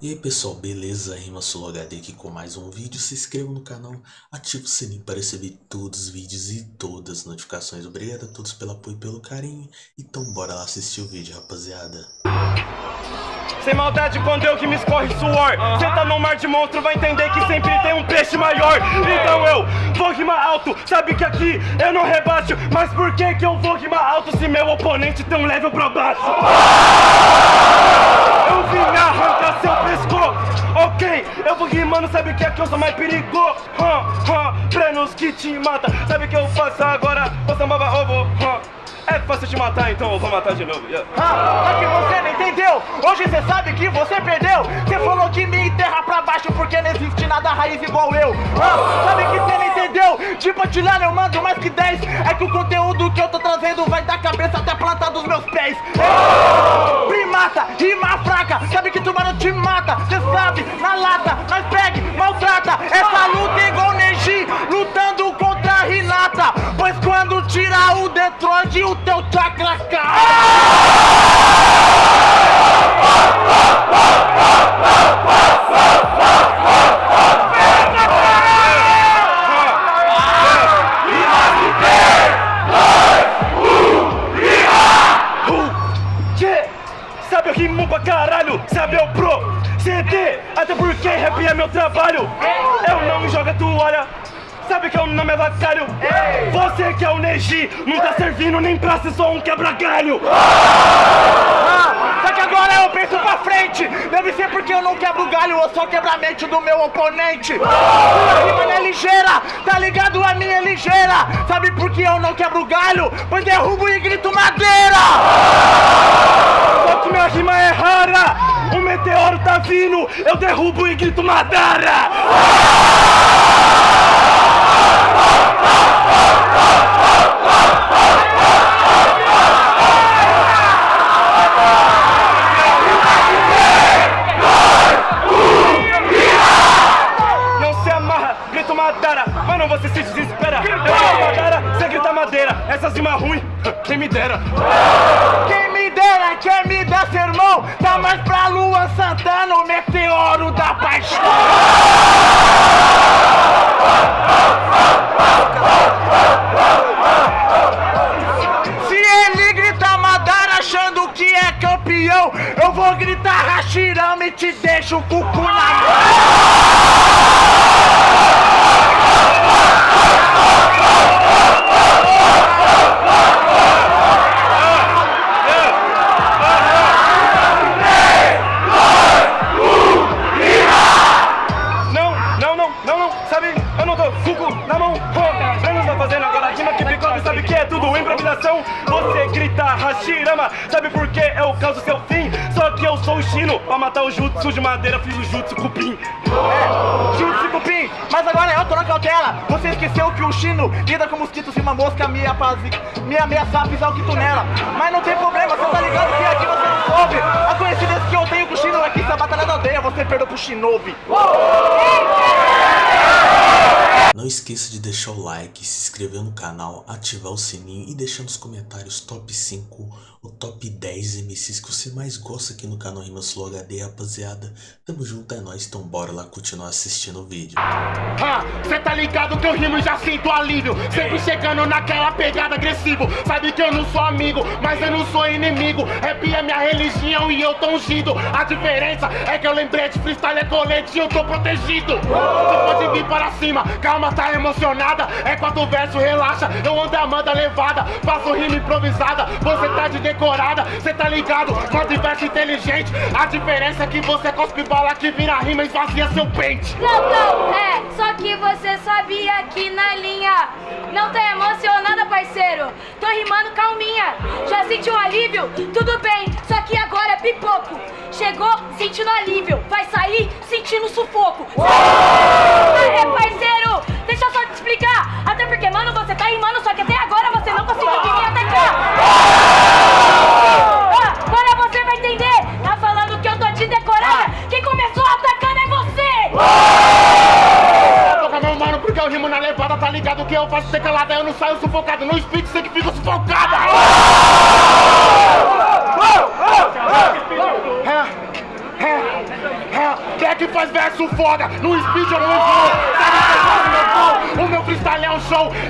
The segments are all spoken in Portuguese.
E aí pessoal, beleza? Rima HD aqui com mais um vídeo. Se inscreva no canal, ative o sininho para receber todos os vídeos e todas as notificações. Obrigado a todos pelo apoio e pelo carinho. Então bora lá assistir o vídeo, rapaziada. Sem maldade quando eu que me escorre suor Cê tá no mar de monstro, vai entender que sempre tem um peixe maior Então eu vou rimar alto, sabe que aqui eu não rebaixo Mas por que que eu vou rimar alto se meu oponente tem um level pra baixo? Rimando, sabe que aqui eu sou mais perigoso huh, huh, Prenos que te mata, sabe que eu faço agora? Você baba ovo, huh. É fácil te matar, então eu vou matar de novo. Yeah. Ah, só que você não entendeu. Hoje você sabe que você perdeu. Você falou que me enterra pra baixo porque não existe nada raiz igual eu. Ah, sabe que você não entendeu? De patilhar eu mando mais que 10. É que o conteúdo que eu tô trazendo vai da cabeça até a planta dos meus pés. É. Primata, rima fraca. Sabe que tubarão te mata. Você sabe, na lata. Essa luta é igual Neji, lutando contra a Renata. Pois quando tirar o Detroit, o teu chakra cai. É não tá servindo nem pra ser só um quebra-galho Ah, só que agora eu penso pra frente Deve ser porque eu não quebro galho ou só quebra a mente do meu oponente Sua rima não é ligeira, tá ligado? A minha é ligeira Sabe por que eu não quebro galho? Pois derrubo e grito madeira Só que minha rima é rara, o meteoro tá vindo Eu derrubo e grito Madara Madara, mas não você se desespera. Eu grito Madara, você grita madeira. Essas rimas ruins, quem me dera. Quem me dera, quem me dá sermão Tá mais pra lua Santana, o meteoro da paixão. Se ele grita Madara achando que é campeão Eu vou gritar Hashirama e te deixo o cucu na mão sou o Shino, pra matar o jutsu de madeira fiz o jutsu cupim É, Jutsu Cupim, mas agora eu tô na cautela. Você esqueceu que o Chino lida com mosquitos e uma mosca me, apazi... me ameaçar pisar o quito nela. Mas não tem problema, você tá ligado que aqui você não soube. A coincidência que eu tenho com o Chino é que se a batalha da aldeia você perdeu pro Shinobi. Não esqueça de deixar o like, se inscrever no canal, ativar o sininho e deixar nos comentários top 5 ou top 10 MCs que você mais gosta aqui no canal Rimas Flow HD, rapaziada. Tamo junto, é nóis, então bora lá continuar assistindo o vídeo. Ah, cê tá ligado que eu rimo e já sinto alívio. Sempre chegando naquela pegada agressivo. Sabe que eu não sou amigo, mas eu não sou inimigo. Rap é minha religião e eu tô ungido. A diferença é que eu lembrei de freestyle é colete e eu tô protegido. Você pode vir para cima, calma, tá emocionada. É quatro versos, relaxa, eu ando a levada. Faço rima improvisada, você tá de decorada Cê tá ligado, versos inteligente. A diferença é que você cospe bala que vira rima e esvazia seu pente. Não, não, é, só que você sabia que na linha Não tá emocionada, parceiro. Tô rimando calminha. Já sentiu alívio? Tudo bem, só que agora é pipoco. Chegou sentindo alívio. Vai sair sentindo sufoco. É, parceiro, deixa eu só te explicar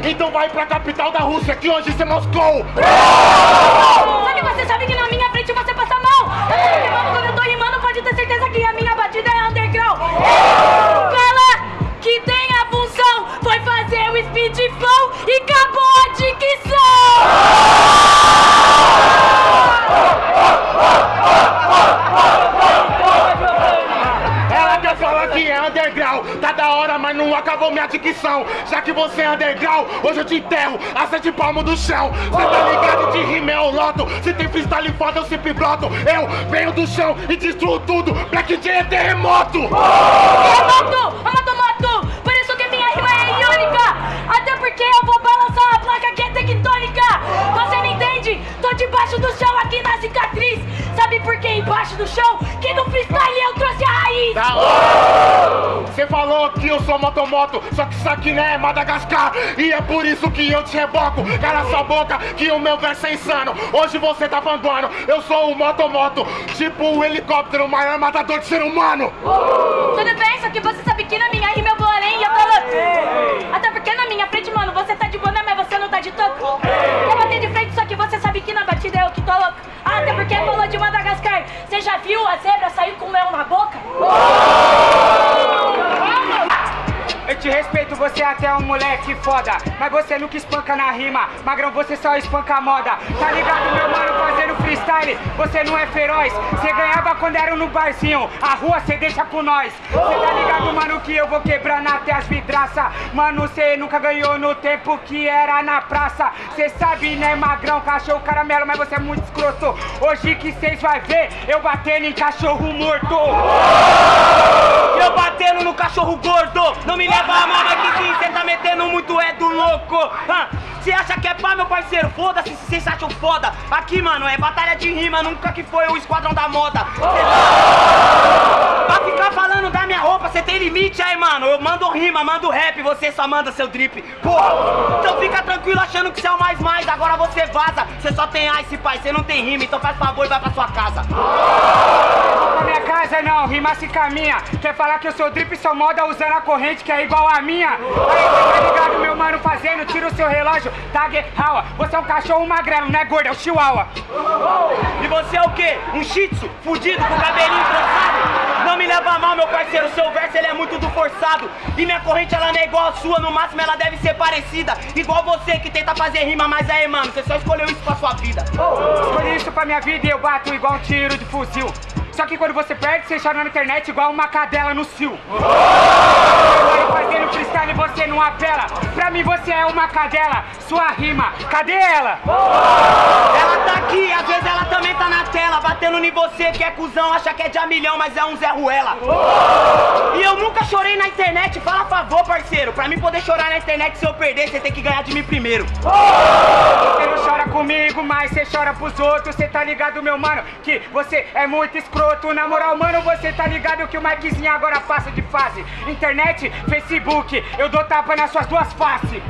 Então vai pra capital da Rússia, que hoje isso é Moscou. Só que você sabe que na minha frente você passa mal. Porque, mano, quando eu tô rimando, pode ter certeza que a minha batida é underground. Quer falar que é underground, tá da hora, mas não acabou minha dicção. Já que você é underground, hoje eu te enterro a sete palmos do chão. Cê tá ligado de rima é o loto, se tem freestyle foda eu sempre broto. Eu venho do chão e destruo tudo, Black J é terremoto. Eu mato, eu mato, mato. Por isso que minha rima é iônica. Até porque eu vou balançar a placa que é tectônica. Você não entende? Tô debaixo do chão aqui na cicatriz. Sabe por que embaixo do chão? Que no freestyle eu trouxe a raiz. Falou que eu sou motomoto, só que isso aqui não é Madagascar. E é por isso que eu te reboco. Cala sua boca, que o meu verso é insano. Hoje você tá fandoando, eu sou o motomoto. Tipo o helicóptero, o maior matador de ser humano. Tudo bem, só que você sabe que na minha rima eu vou além e eu tô louco. Até porque na minha frente, mano, você tá de boné, mas você não tá de toco. Eu bater de frente, só que você sabe que na batida é eu que tô louco. Até porque falou de Madagascar. Você já viu a zebra até um moleque foda Mas você nunca espanca na rima. Magrão, você só espanca a moda. Tá ligado, meu mano, fazendo freestyle Você não é feroz. Você ganhava quando era no barzinho. A rua cê deixa com nós. Cê tá ligado, mano, que eu vou quebrando até as vidraça. Mano, cê nunca ganhou no tempo que era na praça. Cê sabe, né, magrão, cachorro caramelo Mas você é muito escroto. Hoje que cês vai ver Eu batendo em cachorro morto. Eu batendo no cachorro gordo. Não me leva a mal, mas que sim, cê tá metendo muito é do louco Você acha que é pá, meu parceiro? Foda-se se vocês acham foda. Aqui, mano, é batalha de rima Nunca que foi o esquadrão da moda. Cê Pra ficar falando da minha roupa, você tem limite aí, mano. Eu mando rima, mando rap, você só manda seu drip. Porra, então fica tranquilo achando que você é o mais mais Agora você vaza, você só tem ice, pai Você não tem rima, então faz favor e vai pra sua casa casa não, rima se caminha. Quer falar que eu sou drip, sou moda usando a corrente que é igual a minha? Aí cê tá ligado, meu mano, fazendo, tira o seu relógio Tag Hawa, você é um cachorro magrelo, não é gordo, é o chihuahua. E você é o quê? Um shih tzu, fudido, com cabelinho trançado Não me leva mal, meu parceiro, seu verso ele é muito do forçado. E minha corrente ela não é igual a sua, no máximo ela deve ser parecida. Igual você que tenta fazer rima, mas aí, mano, você só escolheu isso pra sua vida. Escolhi isso pra minha vida e eu bato igual um tiro de fuzil só que quando você perde, você chora na internet igual uma cadela no cio. Eu fazendo freestyle você não apela. Pra mim você é uma cadela, sua rima, cadê ela? Ela tá aqui, às vezes ela também tá na tela, batendo em você que é cuzão, acha que é de a milhão, mas é um Zé Ruela. E eu nunca chorei na internet, fala favor, parceiro. Pra mim poder chorar na internet, se eu perder, você tem que ganhar de mim primeiro. Você não chora comigo, mas você chora pros outros, você tá ligado, meu mano, que você é muito escroto. Na moral, mano, você tá ligado que o Mikezinho agora passa de fase. Internet, Facebook, eu dou tapa nas suas duas faces.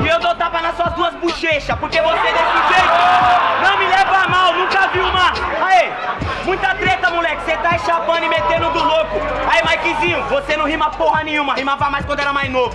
E eu dou tapa nas suas duas bochechas, porque você desse jeito não me leva a mal, nunca vi uma. Aê, muita treta, moleque, chapando e metendo do louco. Aí, Mikezinho, você não rima porra nenhuma, rimava mais quando era mais novo.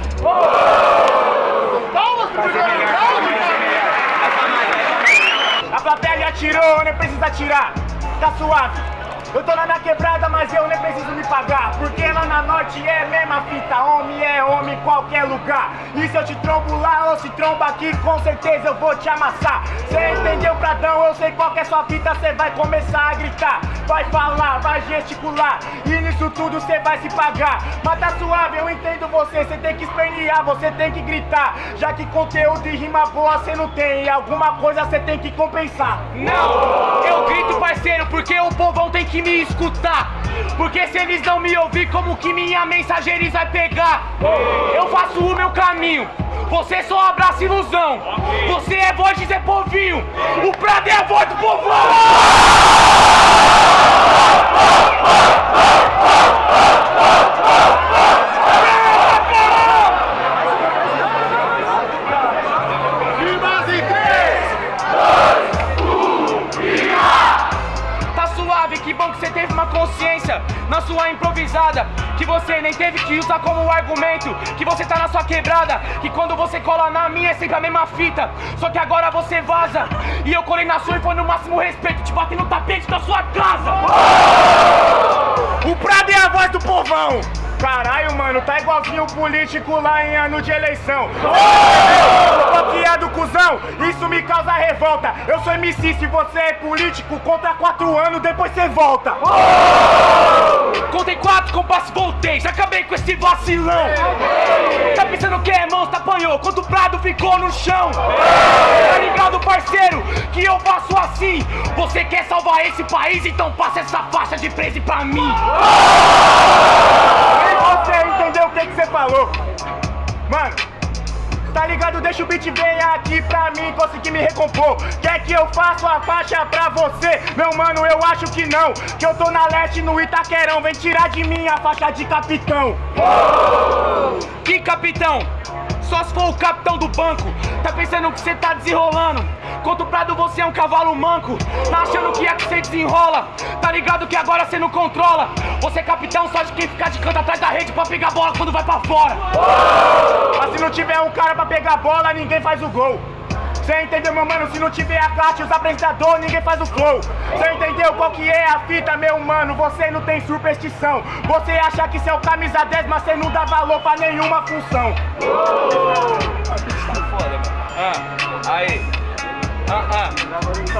A plateia já tirou, nem precisa tirar. Tá suave. Eu tô na minha quebrada, mas eu nem preciso me pagar. Porque lá na norte é mesma fita. Homem é homem em qualquer lugar. E se eu te trombo lá ou se tromba aqui Com certeza eu vou te amassar. Cê entendeu, Pradão? Eu sei qual que é sua fita Cê vai começar a gritar. Vai falar, vai gesticular. E nisso tudo cê vai se pagar. Mas tá suave, eu entendo você. Cê tem que espernear, você tem que gritar. Já que conteúdo e rima boa cê não tem. E alguma coisa cê tem que compensar. Não, eu grito parceiro Porque o povão tem me escutar. Porque se eles não me ouvir Como que minha mensagem eles vai pegar? Eu faço o meu caminho. Você só abraça ilusão. Você é voz de Zé Povinho. O Prado é a voz do povão você nem teve que usar como argumento Que você tá na sua quebrada Que quando você cola na minha é sempre a mesma fita. Só que agora você vaza E eu colei na sua e foi no máximo respeito Te bater no tapete da sua casa. O Prado é a voz do povão Caralho, mano, tá igualzinho o político lá em ano de eleição. Bloqueado, cuzão, isso me causa revolta. Eu sou MC, se você é político, conta quatro anos, depois você volta. Contei quatro, compasso, voltei, já acabei com esse vacilão. Apanhou, quando o Prado ficou no chão. Tá ligado, parceiro, que eu faço assim. Você quer salvar esse país, então passa essa faixa de preso pra mim. Nem você entendeu o que que você falou. Mano, tá ligado? Deixa o beat vir aqui pra mim conseguir me recompor. Quer que eu faça a faixa pra você? Meu mano, eu acho que não. Que eu tô na leste no Itaquerão. Vem tirar de mim a faixa de capitão. Que capitão? Só se for o capitão do banco. Tá pensando que cê tá desenrolando? Contra o Prado você é um cavalo manco. Tá achando que é que cê desenrola? Tá ligado que agora cê não controla? Você é capitão só de quem ficar de canto atrás da rede Pra pegar bola quando vai pra fora. Mas se não tiver um cara pra pegar bola, ninguém faz o gol. Cê entendeu, meu mano? Se não tiver a classe, os apresentadores, ninguém faz o flow. Cê entendeu qual que é a fita, meu mano? Você não tem superstição. Você acha que cê é o camisa 10, mas cê não dá valor pra nenhuma função. Ah, aí. Ah, ah.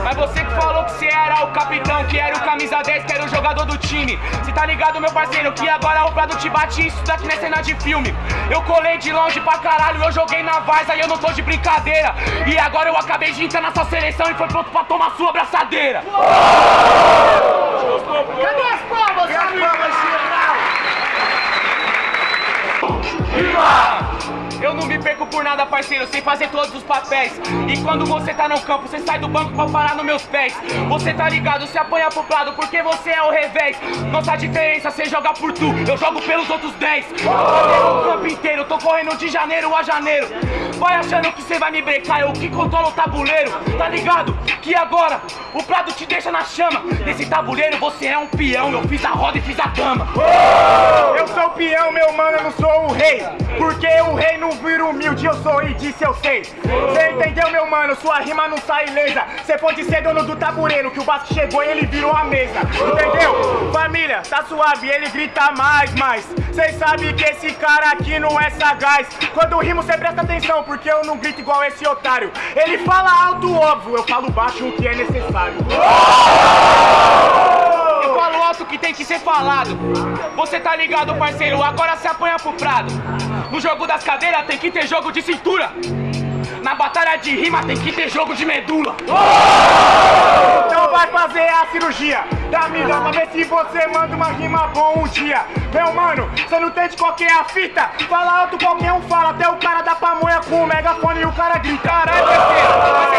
Mas você que falou que você era o capitão, que era o camisa 10, que era o jogador do time. Cê tá ligado, meu parceiro, que agora o Prado te bate isso daqui não é cena de filme. Eu colei de longe pra caralho, eu joguei na Varsa e eu não tô de brincadeira. E agora eu acabei de entrar na sua seleção e foi pronto pra tomar sua abraçadeira. Parceiro, sei fazer todos os papéis. E quando você tá no campo, você sai do banco pra parar nos meus pés. Você tá ligado, se apanha pro prado, porque você é o revés. Nossa diferença, você joga por tu, eu jogo pelos outros 10. o campo inteiro, tô correndo de janeiro a janeiro. Vai achando que você vai me brecar, eu que controlo o tabuleiro. Tá ligado? Que agora o prado te deixa na chama. Nesse tabuleiro você é um peão, eu fiz a roda e fiz a dama. Eu sou o peão, meu mano, eu não sou o rei. Porque o rei não vira humilde, eu sou e disse eu sei. Cê entendeu, meu mano? Sua rima não sai ilesa. Cê pode ser dono do tabuleiro, que o Vasco chegou e ele virou a mesa. Entendeu? Família, tá suave, ele grita mais, mais. Cês sabem que esse cara aqui não é sagaz. Quando rimo, cê presta atenção, porque eu não grito igual esse otário. Ele fala alto, óbvio, eu falo baixo o que é necessário. Eu falo alto que tem que ser falado. Você tá ligado, parceiro? Agora se apanha pro prado. No jogo das cadeiras tem que ter jogo de cintura. Na batalha de rima tem que ter jogo de medula. Então vai fazer a cirurgia da melhor pra ver se você manda uma rima boa um dia. Meu mano, você não entende qual que é a fita? Fala alto, qualquer um fala, até o cara da pamonha com o megafone e o cara grita. Caralho, parceiro,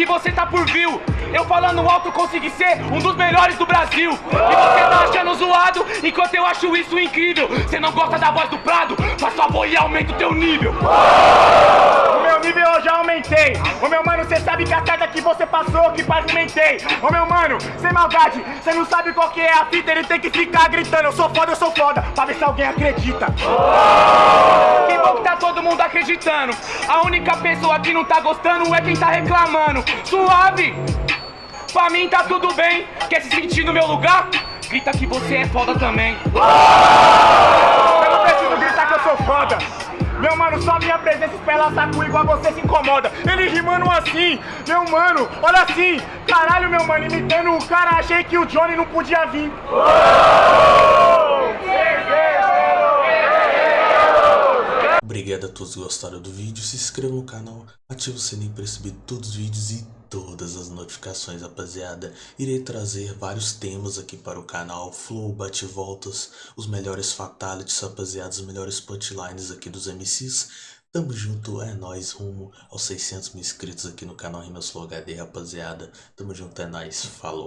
que você tá por view. Eu falando alto consegui ser um dos melhores do Brasil. E você tá achando zoado, enquanto eu acho isso incrível. Você não gosta da voz do Prado? Faz favor e aumenta o teu nível. O meu nível eu já aumentei. Ô meu mano, cê sabe que a carta que você passou que pavimentei. Ô meu mano, sem maldade, cê não sabe qual que é a fita, ele tem que ficar gritando. Eu sou foda, eu sou foda, pra ver se alguém acredita. Que bom que tá todo mundo acreditando. A única pessoa que não tá gostando é quem tá reclamando. Suave! Pra mim tá tudo bem. Quer se sentir no meu lugar? Grita que você é foda também. Eu não preciso gritar que eu sou foda. Meu mano, só minha presença espela saco igual você se incomoda. Ele rimando assim, meu mano, olha assim. Caralho, meu mano, imitando o cara, achei que o Johnny não podia vir. Obrigado a todos que gostaram do vídeo, se inscreva no canal, ative o sininho para receber todos os vídeos e todas as notificações, rapaziada. Irei trazer vários temas aqui para o canal, flow, bate-voltas, os melhores fatalities, rapaziada, os melhores punchlines aqui dos MCs. Tamo junto, é nóis, rumo aos 600 mil inscritos aqui no canal Rimas Flow HD, rapaziada. Tamo junto, é nóis, falou.